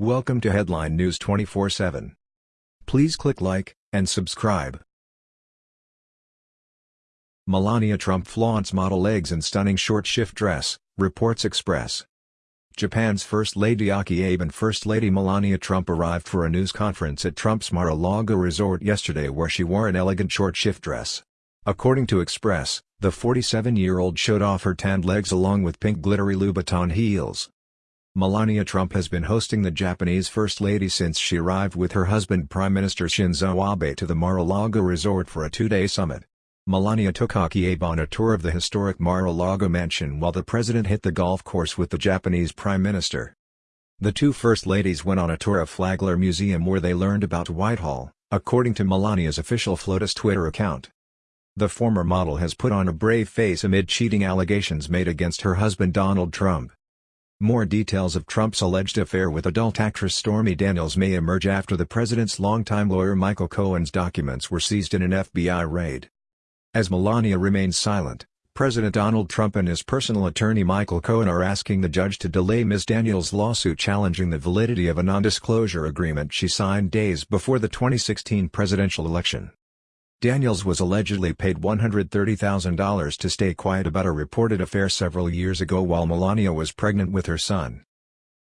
Welcome to Headline News 24/7. Please click like and subscribe. Melania Trump flaunts model legs in stunning short shift dress, reports Express. Japan's First Lady Akie Abe and First Lady Melania Trump arrived for a news conference at Trump's Mar-a-Lago resort yesterday where she wore an elegant short shift dress. According to Express, the 47-year-old showed off her tanned legs along with pink glittery Louboutin heels. Melania Trump has been hosting the Japanese First Lady since she arrived with her husband Prime Minister Shinzo Abe to the Mar-a-Lago resort for a two-day summit. Melania took Akie Abe on a tour of the historic Mar-a-Lago mansion while the president hit the golf course with the Japanese Prime Minister. The two First Ladies went on a tour of Flagler Museum where they learned about Whitehall, according to Melania's official FLOTUS Twitter account. The former model has put on a brave face amid cheating allegations made against her husband Donald Trump. More details of Trump's alleged affair with adult actress Stormy Daniels may emerge after the president's longtime lawyer Michael Cohen's documents were seized in an FBI raid. As Melania remains silent, President Donald Trump and his personal attorney Michael Cohen are asking the judge to delay Ms. Daniels' lawsuit challenging the validity of a non-disclosure agreement she signed days before the 2016 presidential election. Daniels was allegedly paid $130,000 to stay quiet about a reported affair several years ago while Melania was pregnant with her son.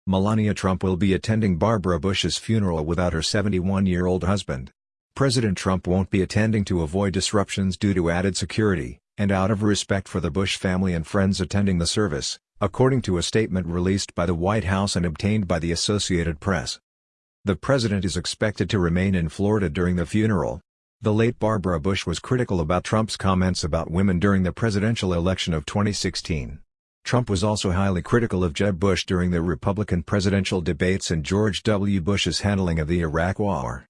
Melania Trump will be attending Barbara Bush's funeral without her 71-year-old husband. President Trump won't be attending to avoid disruptions due to added security, and out of respect for the Bush family and friends attending the service, according to a statement released by the White House and obtained by the Associated Press. The president is expected to remain in Florida during the funeral, the late Barbara Bush was critical about Trump's comments about women during the presidential election of 2016. Trump was also highly critical of Jeb Bush during the Republican presidential debates and George W. Bush's handling of the Iraq War.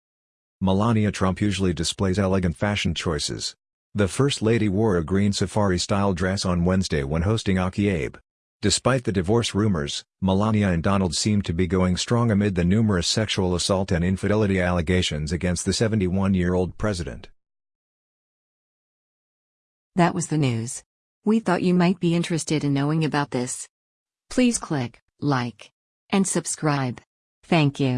Melania Trump usually displays elegant fashion choices. The First Lady wore a green safari-style dress on Wednesday when hosting Akie Abe. Despite the divorce rumors, Melania and Donald seem to be going strong amid the numerous sexual assault and infidelity allegations against the 71-year-old president. That was the news. We thought you might be interested in knowing about this. Please click like and subscribe. Thank you.